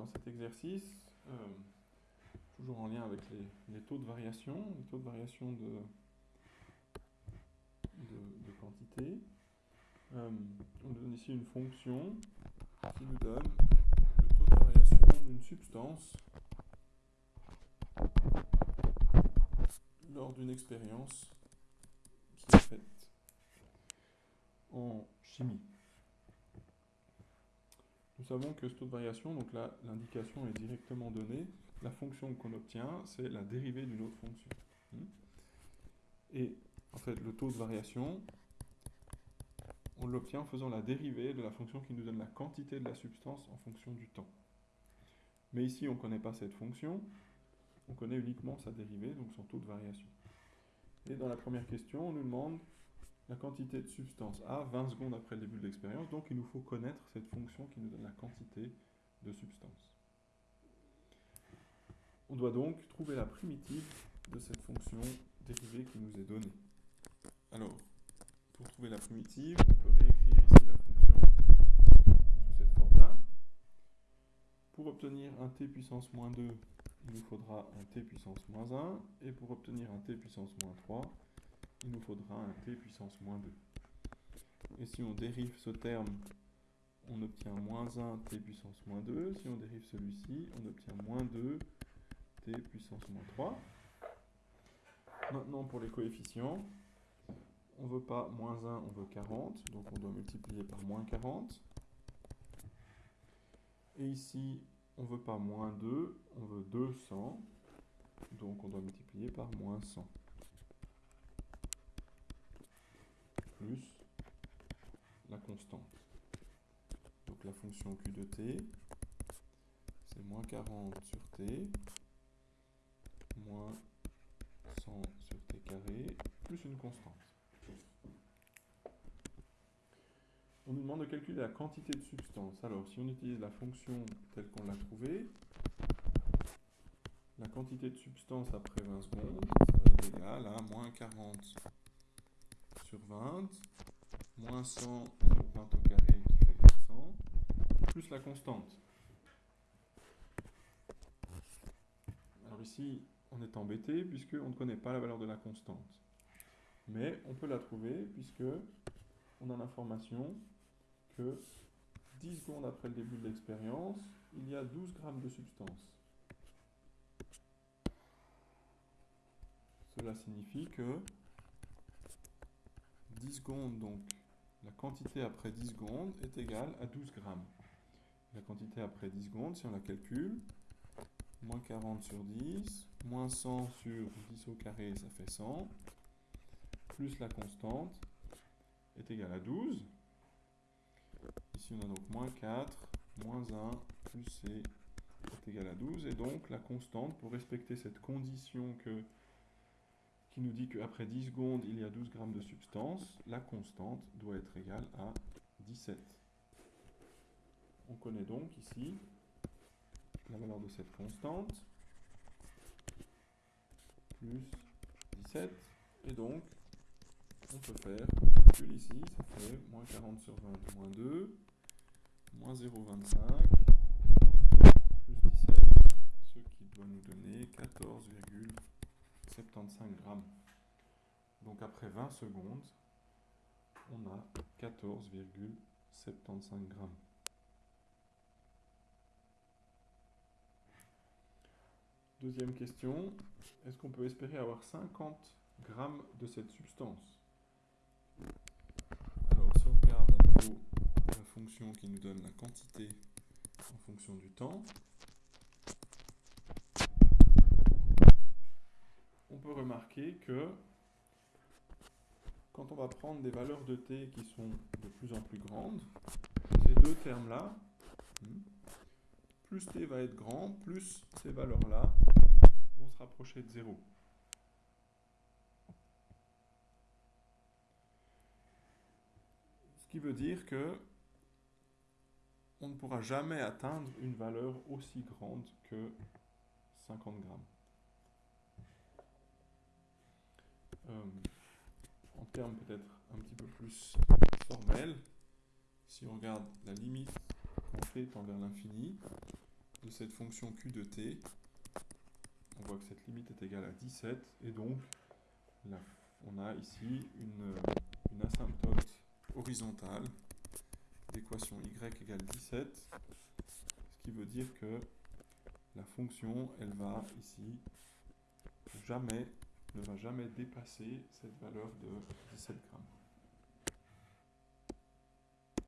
dans cet exercice, euh, toujours en lien avec les, taux de variation, les taux de variation de, quantité, euh, on donne ici une fonction qui nous donne le taux de variation d'une substance lors d'une expérience qui est faite en chimie. Nous savons que ce taux de variation, donc là l'indication est directement donnée, la fonction qu'on obtient c'est la dérivée d'une autre fonction. Hmm? Et en fait le taux de variation, on l'obtient en faisant la dérivée de la fonction qui nous donne la quantité de la substance en fonction du temps. Mais ici on ne connaît pas cette fonction, on connaît uniquement sa dérivée, donc son taux de variation. Et dans la première question, on nous demande la quantité de substance A 20 secondes après le début de l'expérience. Donc il nous faut connaître cette fonction qui nous donne la quantité de substance. On doit donc trouver la primitive de cette fonction dérivée qui nous est donnée. Alors, pour trouver la primitive, on peut réécrire ici la fonction sous cette forme-là. Pour obtenir un t puissance moins 2, il nous faudra un t puissance moins 1. Et pour obtenir un t puissance moins 3, il nous faudra un t puissance moins 2. Et si on dérive ce terme, on obtient moins 1 t puissance moins 2. Si on dérive celui-ci, on obtient moins 2 t puissance moins 3. Maintenant, pour les coefficients, on ne veut pas moins 1, on veut 40. Donc on doit multiplier par moins 40. Et ici, on ne veut pas moins 2, on veut 200. Donc on doit multiplier par moins 100. plus la constante. Donc la q de t, c'est moins 40 sur t, moins 100 sur t carré, plus une constante. On nous demande de calculer la quantité de substance. Alors, si on utilise la fonction telle qu'on l'a trouvée, la quantité de substance après 20 secondes, ça va être égal à moins 40 sur 20, moins 100 sur 20 au carré qui fait 400, la constante. Alors ici, on est embêté puisqu'on ne connaît pas la valeur de la constante. Mais on peut la trouver puisque on a l'information que 10 secondes après le début de l'expérience, il y a 12 grammes de substance. Cela signifie que 10 secondes, donc la quantité après 10 secondes est égale à 12 grammes. La quantité après 10 secondes, si on la calcule, moins 40 sur 10, moins 100 sur 10 au carré, ça fait 100, plus la constante est égale à 12. Ici, on a donc moins 4, moins 1, plus C est égal à 12. Et donc, la constante, pour respecter cette condition qui nous dit qu'après 10 secondes, il y a 12 grammes de substance, la constante doit être égale à 17. On connaît donc ici la valeur de cette constante, plus 17, et donc on peut faire le calcul ici, ça fait moins 40 sur 20, moins 2, moins 0,25, plus 17, ce qui doit nous donner 14, 75 grammes. Donc après 20 secondes, on a 14,75 grammes. Deuxième question, est-ce qu'on peut espérer avoir 50 grammes de cette substance? Alors si on regarde à nouveau la fonction qui nous donne la quantité en fonction du temps, peut remarquer que quand on va prendre des valeurs de t qui sont de plus en plus grandes, ces deux termes-là, plus t va être grand, plus ces valeurs-là vont se rapprocher de 0. Ce qui veut dire que on ne pourra jamais atteindre une valeur aussi grande que 50 grammes. Euh, en termes peut-être un petit peu plus formels, si on regarde la limite qu'on fait tend vers l'infini, de cette fonction q de t, on voit que cette limite est égale à 17, et donc on a ici une, une asymptote horizontale d'équation y égale 17, ce qui veut dire que la fonction, elle va ici jamais, ne va jamais dépasser cette valeur de 17 grammes.